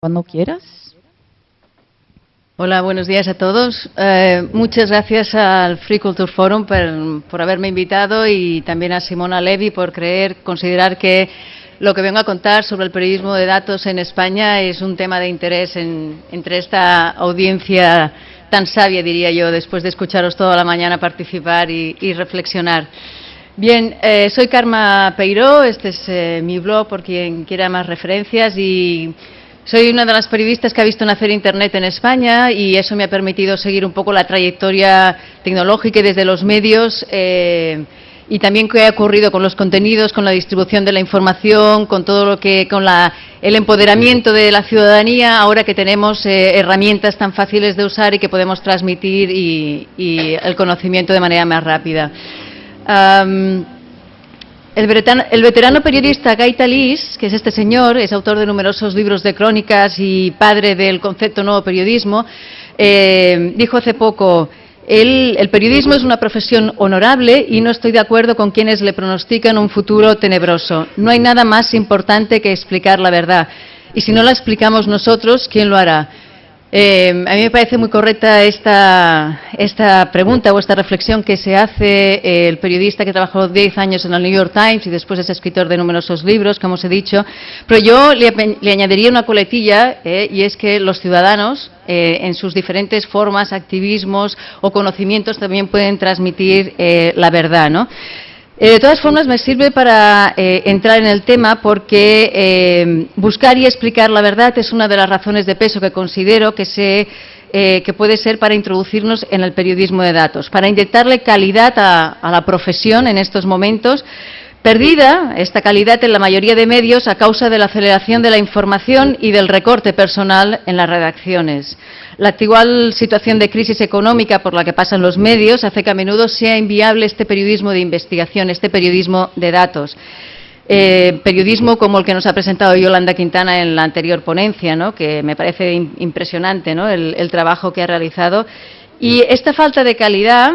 Cuando quieras. Hola, buenos días a todos. Eh, muchas gracias al Free Culture Forum por, haberme invitado y también a Simona Levy por creer, considerar que lo que vengo a contar sobre el periodismo de datos en España es un tema de interés entre esta audiencia tan sabia, diría yo, después de escucharos toda la mañana participar y, reflexionar. Bien, eh, soy Karma Peiró, este es eh, mi blog por quien quiera más referencias y soy una de las periodistas que ha visto nacer Internet en España y eso me ha permitido seguir un poco la trayectoria tecnológica y desde los medios eh, y también qué ha ocurrido con los contenidos, con la distribución de la información, con todo lo que, con el empoderamiento de la ciudadanía, ahora que tenemos eh, herramientas tan fáciles de usar y que podemos transmitir y, el conocimiento de manera más rápida. El veterano, periodista Guy Talís, que es este señor, es autor de numerosos libros de crónicas y padre del concepto nuevo periodismo, eh, dijo hace poco, el, periodismo es una profesión honorable y no estoy de acuerdo con quienes le pronostican un futuro tenebroso. No hay nada más importante que explicar la verdad. Y si no la explicamos nosotros, ¿quién lo hará? Eh, a mí me parece muy correcta esta, esta, pregunta o esta reflexión que se hace eh, el periodista que trabajó 10 años en el New York Times y después es escritor de numerosos libros, como os he dicho. Pero yo le, añadiría una coletilla eh, y es que los ciudadanos, en sus diferentes formas, activismos o conocimientos, también pueden transmitir la verdad. ¿no? Eh, de todas formas, me sirve para eh, entrar en el tema porque eh, buscar y explicar la verdad es una de las razones de peso que considero que, que puede ser para introducirnos en el periodismo de datos, para inyectarle calidad a la profesión en estos momentos, Perdida esta calidad en la mayoría de medios a causa de la aceleración de la información y del recorte personal en las redacciones. La actual situación de crisis económica por la que pasan los medios hace que a menudo sea inviable este periodismo de investigación, este periodismo de datos. Eh, periodismo como el que nos ha presentado Yolanda Quintana en la anterior ponencia, que me parece impresionante el trabajo que ha realizado. Y esta falta de calidad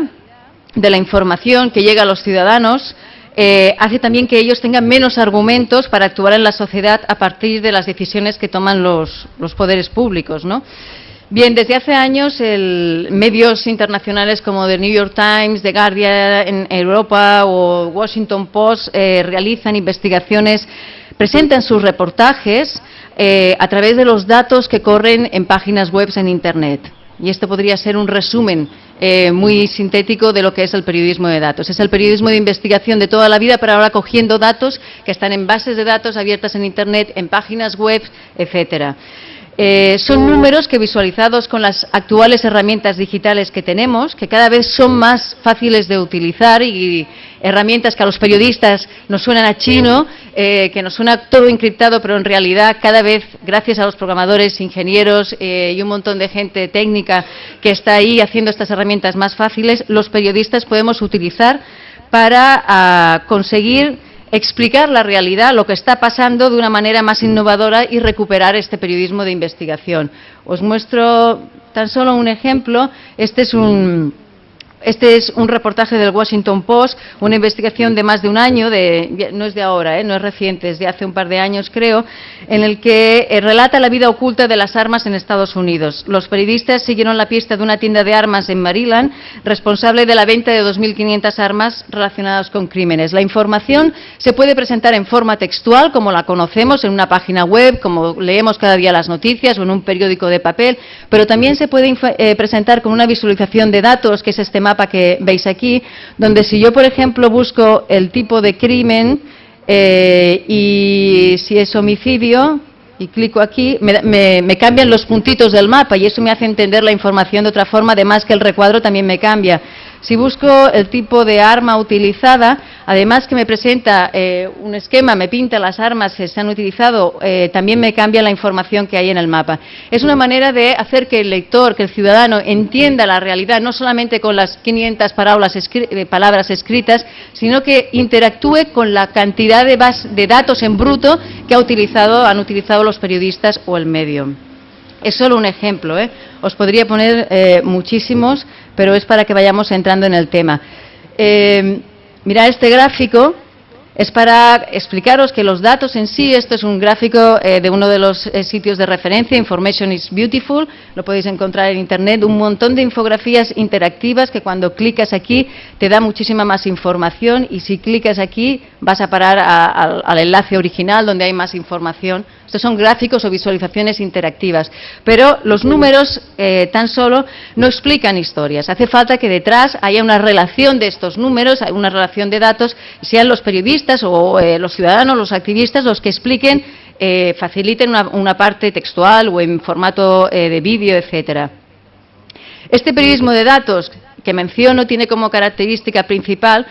de la información que llega a los ciudadanos eh, hace también que ellos tengan menos argumentos para actuar en la sociedad a partir de las decisiones que toman los, poderes públicos. ¿no? Bien, desde hace años medios internacionales como The New York Times, The Guardian en Europa o Washington Post eh, realizan investigaciones, presentan sus reportajes eh, a través de los datos que corren en páginas web en Internet. Y esto podría ser un resumen eh, muy sintético de lo que es el periodismo de datos. Es el periodismo de investigación de toda la vida, pero ahora cogiendo datos que están en bases de datos abiertas en Internet, en páginas web, etcétera. Eh, son números que visualizados con las actuales herramientas digitales que tenemos, que cada vez son más fáciles de utilizar y herramientas que a los periodistas nos suenan a chino, eh, que nos suena todo encriptado, pero en realidad cada vez, gracias a los programadores, ingenieros eh, y un montón de gente técnica que está ahí haciendo estas herramientas más fáciles, los periodistas podemos utilizar para ah, conseguir explicar la realidad, lo que está pasando de una manera más innovadora y recuperar este periodismo de investigación. Os muestro tan solo un ejemplo. Este es un, este es un reportaje del Washington Post, una investigación de más de un año, no es de ahora, ¿eh? no es reciente, es de hace un par de años creo, en el que eh, relata la vida oculta de las armas en Estados Unidos. Los periodistas siguieron la pista de una tienda de armas en Maryland, responsable de la venta de 2.500 armas relacionadas con crímenes. La información se puede presentar en forma textual, como la conocemos, en una página web, como leemos cada día las noticias o en un periódico de papel, pero también se puede eh, presentar con una visualización de datos, que es este mapa que veis aquí, donde si yo, por ejemplo, busco el tipo de crimen eh, y si es homicidio, y clico aquí, me, cambian los puntitos del mapa y eso me hace entender la información de otra forma, además que el recuadro también me cambia. Si busco el tipo de arma utilizada, además que me presenta eh, un esquema, me pinta las armas que se han utilizado, eh, también me cambia la información que hay en el mapa. Es una manera de hacer que el lector, que el ciudadano entienda la realidad, no solamente con las 500 eh, palabras, escritas, sino que interactúe con la cantidad de, datos en bruto que ha utilizado, han utilizado los periodistas o el medio. Es solo un ejemplo, ¿eh? os podría poner eh, muchísimos, pero es para que vayamos entrando en el tema. Eh, este gráfico, es para explicaros que los datos en sí, esto es un gráfico eh, de uno de los eh, sitios de referencia, Information is Beautiful, lo podéis encontrar en Internet, un montón de infografías interactivas que cuando clicas aquí te da muchísima más información y si clicas aquí vas a parar al enlace original donde hay más información. Estos son gráficos o visualizaciones interactivas, pero los números eh, tan solo no explican historias. Hace falta que detrás haya una relación de estos números, una relación de datos, sean los periodistas o eh, los ciudadanos, los activistas, los que expliquen, eh, faciliten una, parte textual o en formato eh, de vídeo, etcétera. Este periodismo de datos que menciono tiene como característica principal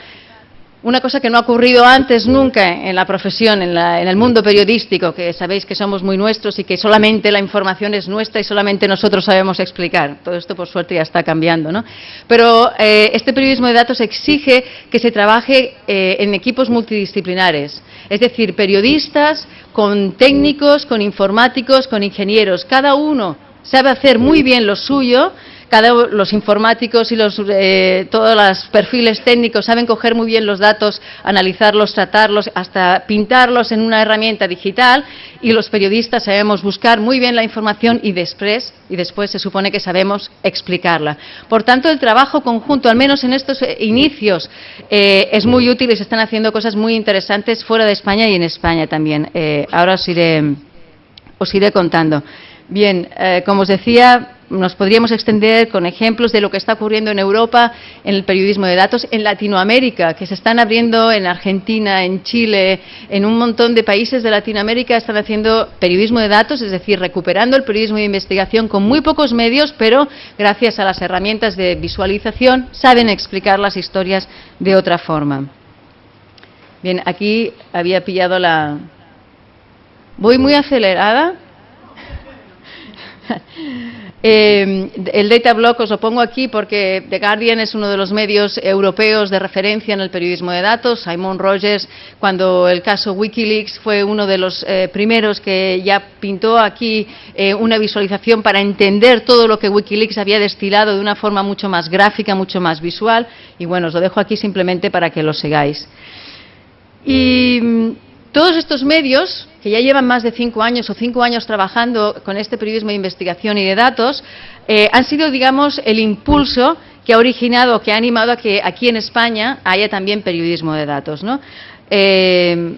una cosa que no ha ocurrido antes nunca en la profesión, en, el mundo periodístico, que sabéis que somos muy nuestros y que solamente la información es nuestra y solamente nosotros sabemos explicar. Todo esto, por suerte, ya está cambiando. ¿no? Pero eh, este periodismo de datos exige que se trabaje eh, en equipos multidisciplinares, es decir, periodistas con técnicos, con informáticos, con ingenieros. Cada uno sabe hacer muy bien lo suyo cada, los informáticos y los, eh, todos los perfiles técnicos saben coger muy bien los datos, analizarlos, tratarlos, hasta pintarlos en una herramienta digital y los periodistas sabemos buscar muy bien la información y después, y después se supone que sabemos explicarla. Por tanto, el trabajo conjunto, al menos en estos eh, inicios, eh, es muy útil y se están haciendo cosas muy interesantes fuera de España y en España también. ahora os iré, os iré contando. Bien, como os decía, nos podríamos extender con ejemplos de lo que está ocurriendo en Europa en el periodismo de datos, en Latinoamérica, que se están abriendo en Argentina, en Chile, en un montón de países de Latinoamérica están haciendo periodismo de datos, es decir, recuperando el periodismo de investigación con muy pocos medios, pero gracias a las herramientas de visualización saben explicar las historias de otra forma. Bien, aquí había pillado la... Voy muy acelerada. Eh, el data block os lo pongo aquí porque The Guardian es uno de los medios europeos de referencia en el periodismo de datos. Simon Rogers, cuando el caso Wikileaks fue uno de los eh, primeros que ya pintó aquí eh, una visualización para entender todo lo que Wikileaks había destilado de una forma mucho más gráfica, mucho más visual. Y bueno, os lo dejo aquí simplemente para que lo sigáis. Y mm, todos estos medios que ya llevan más de cinco años o cinco años trabajando con este periodismo de investigación y de datos, eh, han sido, digamos, el impulso que ha originado, que ha animado a que aquí en España haya también periodismo de datos. Eh,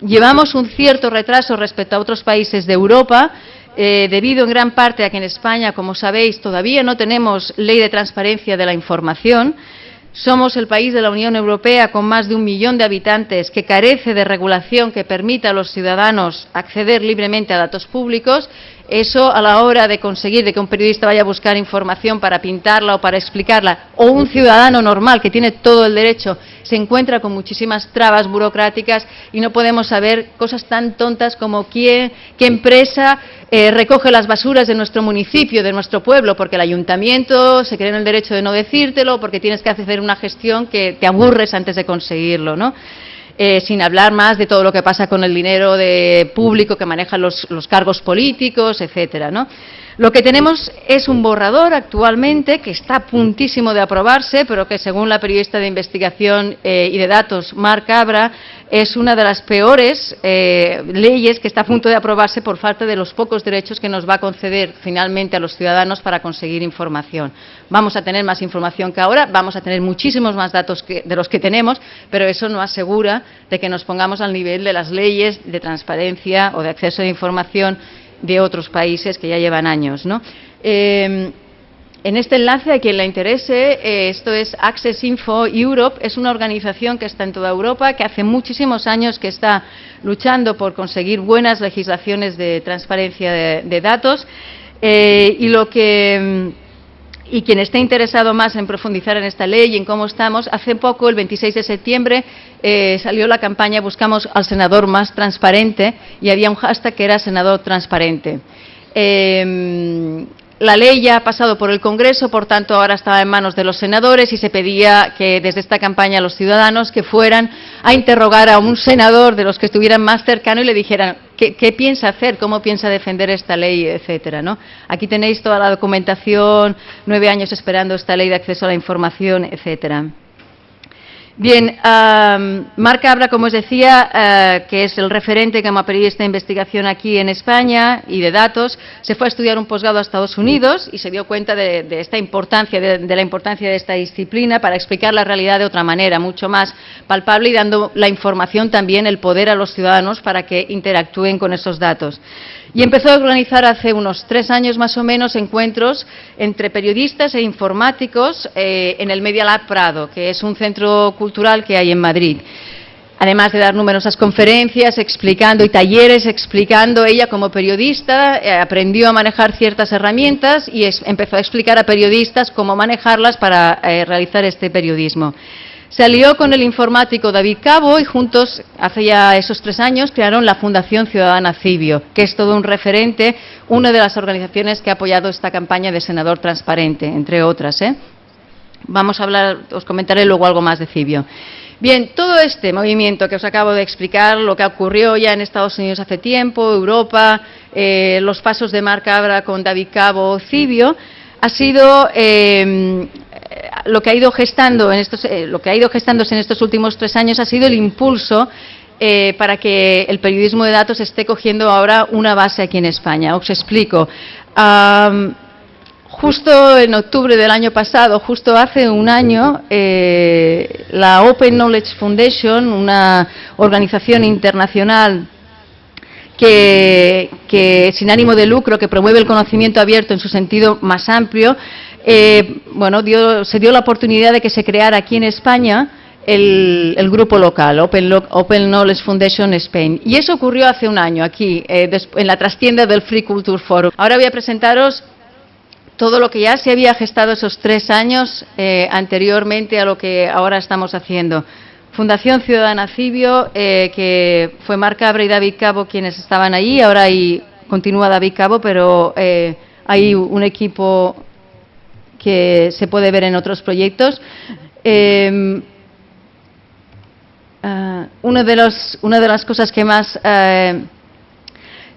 llevamos un cierto retraso respecto a otros países de Europa, eh, debido en gran parte a que en España, como sabéis, todavía no tenemos ley de transparencia de la información. Somos el país de la Unión Europea con más de un millón de habitantes que carece de regulación que permita a los ciudadanos acceder libremente a datos públicos eso a la hora de conseguir de que un periodista vaya a buscar información para pintarla o para explicarla, o un ciudadano normal que tiene todo el derecho, se encuentra con muchísimas trabas burocráticas y no podemos saber cosas tan tontas como quién, qué empresa eh, recoge las basuras de nuestro municipio, de nuestro pueblo, porque el ayuntamiento se cree en el derecho de no decírtelo, porque tienes que hacer una gestión que te aburres antes de conseguirlo, ¿no? Eh, sin hablar más de todo lo que pasa con el dinero de público que manejan los, cargos políticos, etcétera, ¿no? Lo que tenemos es un borrador actualmente que está a puntísimo de aprobarse, pero que según la periodista de investigación eh, y de datos, Marc Cabra, es una de las peores eh, leyes que está a punto de aprobarse por falta de los pocos derechos que nos va a conceder finalmente a los ciudadanos para conseguir información. Vamos a tener más información que ahora, vamos a tener muchísimos más datos de los que tenemos, pero eso no asegura de que nos pongamos al nivel de las leyes de transparencia o de acceso a información de otros países que ya llevan años. ¿no? Eh, en este enlace, a quien le interese, eh, esto es Access Info Europe, es una organización que está en toda Europa, que hace muchísimos años que está luchando por conseguir buenas legislaciones de transparencia de, datos eh, y lo que y quien esté interesado más en profundizar en esta ley y en cómo estamos, hace poco, el 26 de septiembre, eh, salió la campaña Buscamos al senador más transparente y había un hashtag que era senador transparente. Eh, la ley ya ha pasado por el Congreso, por tanto ahora estaba en manos de los senadores y se pedía que desde esta campaña los ciudadanos que fueran a interrogar a un senador de los que estuvieran más cercano y le dijeran qué, piensa hacer, cómo piensa defender esta ley, etcétera. ¿no? Aquí tenéis toda la documentación, nueve años esperando esta ley de acceso a la información, etcétera. Bien, um, Marc Cabra, como os decía, uh, que es el referente como periodista de investigación aquí en España y de datos, se fue a estudiar un posgrado a Estados Unidos y se dio cuenta de, esta importancia, de, la importancia de esta disciplina para explicar la realidad de otra manera, mucho más palpable y dando la información también, el poder a los ciudadanos para que interactúen con esos datos y empezó a organizar hace unos tres años más o menos encuentros entre periodistas e informáticos eh, en el Media Lab Prado, que es un centro cultural que hay en Madrid. Además de dar numerosas conferencias explicando y talleres explicando, ella como periodista eh, aprendió a manejar ciertas herramientas y empezó a explicar a periodistas cómo manejarlas para eh, realizar este periodismo. Se alió con el informático David Cabo y juntos, hace ya esos tres años, crearon la Fundación Ciudadana Cibio, que es todo un referente, una de las organizaciones que ha apoyado esta campaña de Senador Transparente, entre otras. ¿eh? Vamos a hablar, os comentaré luego algo más de Cibio. Bien, todo este movimiento que os acabo de explicar, lo que ocurrió ya en Estados Unidos hace tiempo, Europa, eh, los pasos de Marc Abra con David Cabo, Cibio, ha sido eh, lo que ha ido gestando en estos, eh, lo que ha ido gestándose en estos últimos tres años ha sido el impulso eh, para que el periodismo de datos esté cogiendo ahora una base aquí en España. Os explico. Um, justo en octubre del año pasado, justo hace un año, eh, la Open Knowledge Foundation, una organización internacional que, que, sin ánimo de lucro, que promueve el conocimiento abierto en su sentido más amplio, eh, bueno, se dio la oportunidad de que se creara aquí en España el, grupo local, Open, Knowledge Foundation Spain. Y eso ocurrió hace un año aquí, eh, en la trastienda del Free Culture Forum. Ahora voy a presentaros todo lo que ya se había gestado esos tres años eh, anteriormente a lo que ahora estamos haciendo. Fundación Ciudadana Cibio, que fue Marc Cabra y David Cabo quienes estaban allí, ahora continúa David Cabo, pero hay un equipo que se puede ver en otros proyectos. Eh, de los, una de las cosas que más uh,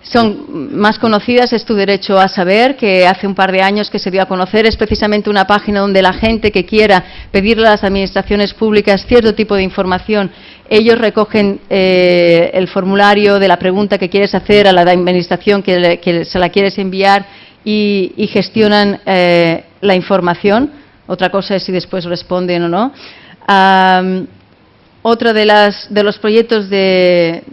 son más conocidas es Tu Derecho a Saber, que hace un par de años que se dio a conocer. Es precisamente una página donde la gente que quiera pedirle a las administraciones públicas cierto tipo de información, ellos recogen eh, el formulario de la pregunta que quieres hacer a la administración que, que se la quieres enviar y, y gestionan eh, la información. Otra cosa es si después responden o no. Um, otro de, las, de los proyectos de,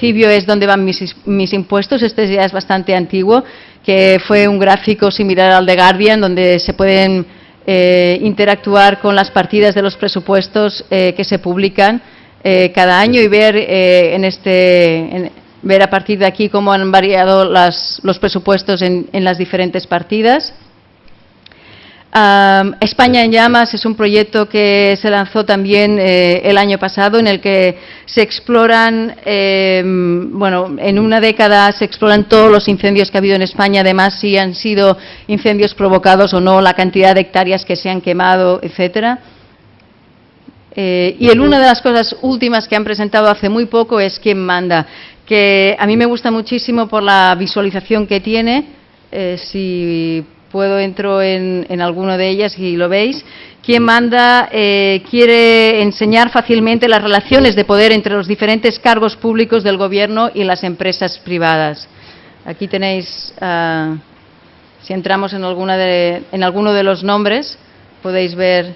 Cibio es donde van mis, mis, impuestos. Este ya es bastante antiguo, que fue un gráfico similar al de Guardian, donde se pueden eh, interactuar con las partidas de los presupuestos eh, que se publican eh, cada año y ver en este, ver a partir de aquí cómo han variado los presupuestos en, las diferentes partidas. España en llamas es un proyecto que se lanzó también eh, el año pasado en el que se exploran, eh, bueno, en una década se exploran todos los incendios que ha habido en España, además si han sido incendios provocados o no, la cantidad de hectáreas que se han quemado, etcétera. Eh, y una de las cosas últimas que han presentado hace muy poco es quién manda que a mí me gusta muchísimo por la visualización que tiene. Eh, si puedo entro en, en, alguno de ellas y lo veis. Quien manda eh, quiere enseñar fácilmente las relaciones de poder entre los diferentes cargos públicos del Gobierno y las empresas privadas. Aquí tenéis, uh, si entramos en, alguna de, en alguno de los nombres, podéis ver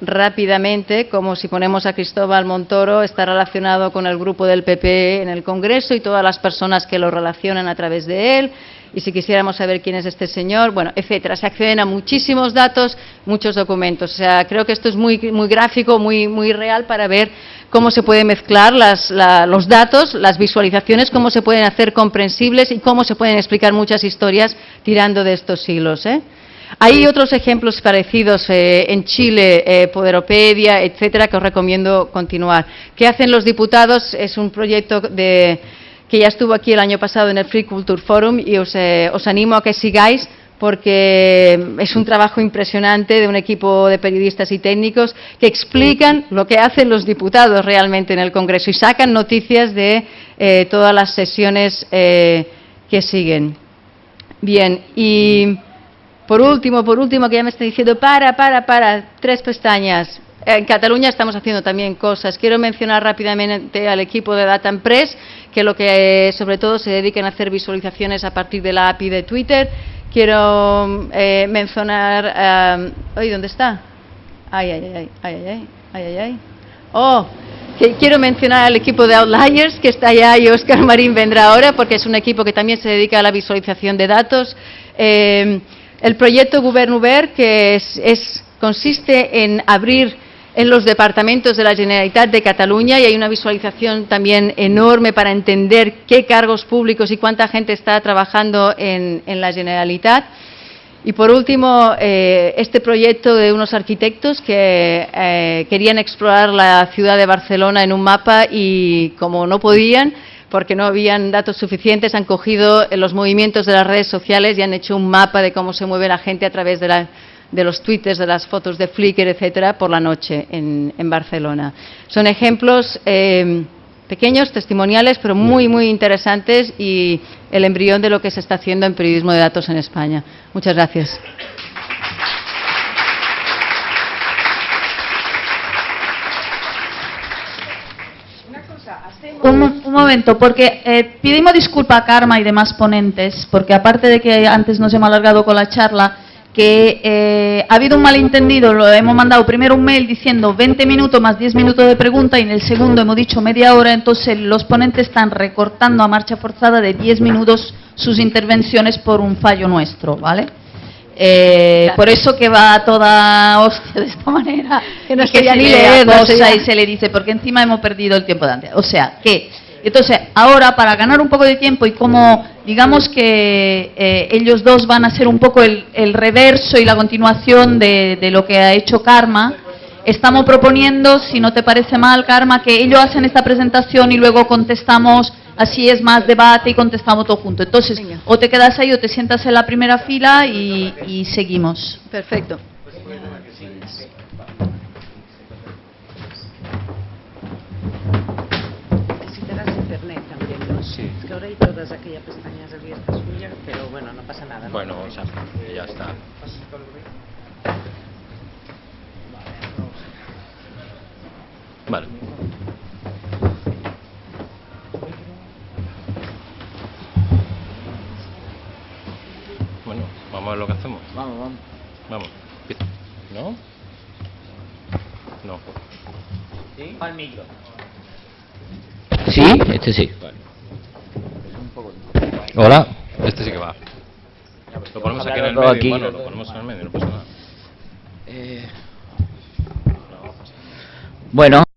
rápidamente, como si ponemos a Cristóbal Montoro, está relacionado con el grupo del PP en el Congreso y todas las personas que lo relacionan a través de él. Y si quisiéramos saber quién es este señor, bueno, etcétera. Se acceden a muchísimos datos, muchos documentos. O sea, creo que esto es muy, muy gráfico, muy, muy real para ver cómo se pueden mezclar las, la, los datos, las visualizaciones, cómo se pueden hacer comprensibles y cómo se pueden explicar muchas historias tirando de estos siglos. ¿eh? Hay otros ejemplos parecidos eh, en Chile, eh, Poderopedia, etcétera, que os recomiendo continuar. ¿Qué hacen los diputados? Es un proyecto de, que ya estuvo aquí el año pasado en el Free Culture Forum y os, eh, os animo a que sigáis porque es un trabajo impresionante de un equipo de periodistas y técnicos que explican lo que hacen los diputados realmente en el Congreso y sacan noticias de eh, todas las sesiones eh, que siguen. Bien, y por último, por último, que ya me está diciendo, para, para, para, tres pestañas. en Cataluña estamos haciendo también cosas. Quiero mencionar rápidamente al equipo de Data Press, que lo que sobre todo se dedican a hacer visualizaciones a partir de la API de Twitter. Quiero eh, mencionar... Eh, ¿dónde está? Ay, ay, ay, ay, ay, ay, ay, ay. Oh, que quiero mencionar al equipo de Outliers, que está allá y Oscar Marín vendrá ahora, porque es un equipo que también se dedica a la visualización de datos. Eh, el proyecto Govern que es, consiste en abrir en los departamentos de la Generalitat de Cataluña y hay una visualización también enorme para entender qué cargos públicos y cuánta gente está trabajando en, la Generalitat. Y por último, eh, este proyecto de unos arquitectos que eh, querían explorar la ciudad de Barcelona en un mapa y como no podían, porque no habían datos suficientes, han cogido los movimientos de las redes sociales y han hecho un mapa de cómo se mueve la gente a través de la de los twitters, de las fotos de Flickr, etcétera, por la noche en, Barcelona. Son ejemplos eh, pequeños, testimoniales, pero muy, muy interesantes y el embrión de lo que se está haciendo en periodismo de datos en España. Muchas gracias. Un, momento, porque eh, pedimos disculpa a Karma y demás ponentes, porque aparte de que antes nos hemos alargado con la charla, que eh, ha habido un malentendido, lo hemos mandado primero un mail diciendo 20 minutos más 10 minutos de pregunta y en el segundo hemos dicho media hora, entonces los ponentes están recortando a marcha forzada de 10 minutos sus intervenciones por un fallo nuestro, ¿vale? Eh, por eso que va toda hostia de esta manera, que no y que se ni leer, cosa y se le dice, porque encima hemos perdido el tiempo de antes. O sea, que entonces, ahora para ganar un poco de tiempo y como digamos que eh, ellos dos van a ser un poco el, reverso y la continuación de, lo que ha hecho Karma, estamos proponiendo, si no te parece mal, Karma, que ellos hacen esta presentación y luego contestamos, así es más debate y contestamos todo junto. Entonces, o te quedas ahí o te sientas en la primera fila y, y seguimos. Perfecto. todas aquellas pestañas abiertas suyas, pero bueno, no pasa nada. Bueno, o sea, ya está. Vale. Bueno, vamos a ver lo que hacemos. Vamos, vamos. Vamos. ¿No? No. ¿Sí? Al micro. Sí, este sí. Vale. Hola. Este sí que va. Lo ponemos aquí en el medio. Aquí. Bueno, lo ponemos en el medio, no pasa nada. Eh... Bueno.